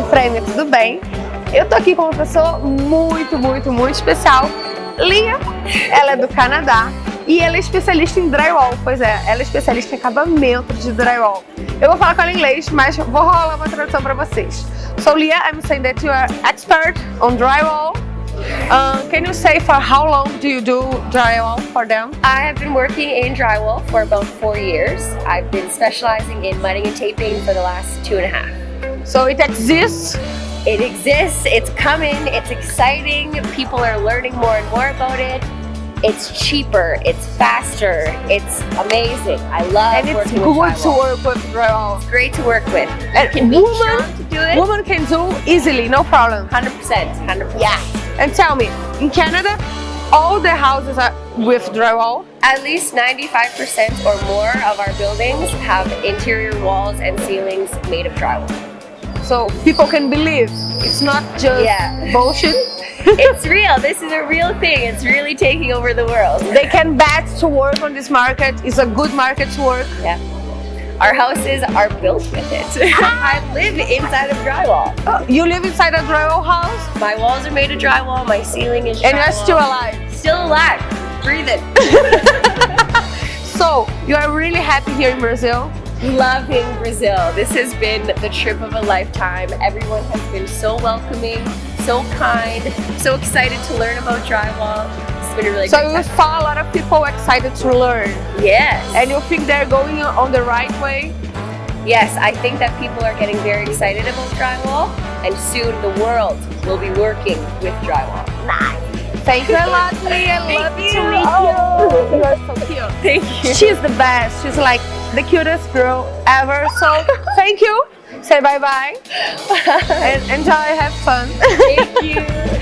Frame, tudo bem? Eu tô aqui com uma pessoa muito, muito, muito especial, Lia. Ela é do Canadá e ela é especialista em drywall, pois é, ela é especialista em acabamento de drywall. Eu vou falar com ela em inglês, mas vou rolar uma tradução para vocês. So Lia, I'm saying that you are expert on drywall Uh, can you say for how long do you do drywall for them? I have been working in drywall for about four years. I've been specializing in mudding and taping for the last two and a half. So it exists? It exists, it's coming, it's exciting, people are learning more and more about it. It's cheaper, it's faster, it's amazing. I love and it's good to work with drywall. It's great to work with. And you can be woman, to do it. Woman can do easily, no problem. 100%, 100%. Yeah. And tell me, in Canada, all the houses are with drywall? At least 95% or more of our buildings have interior walls and ceilings made of drywall. So people can believe it's not just Yeah. bullshit. it's real. This is a real thing. It's really taking over the world. They can bet to work on this market. It's a good market to work. Yeah. Our houses are built with it. I live inside of drywall. Oh, you live inside a drywall house My walls are made of drywall. My ceiling is drywall. and you're still alive. still alive, breathing. So you are really happy here in Brazil. Loving Brazil. This has been the trip of a lifetime. Everyone has been so welcoming, so kind, so excited to learn about drywall. It's been a really So you saw a lot of people excited to learn Yes. and you think they're going on the right way? Yes, I think that people are getting very excited about drywall and soon the world will be working with drywall. Thank you a lot, Lee. I love you. to meet Oh. you. You are so cute. Thank you. She's the best. She's like the cutest girl ever. So thank you. Say bye bye and enjoy. Have fun. Thank you.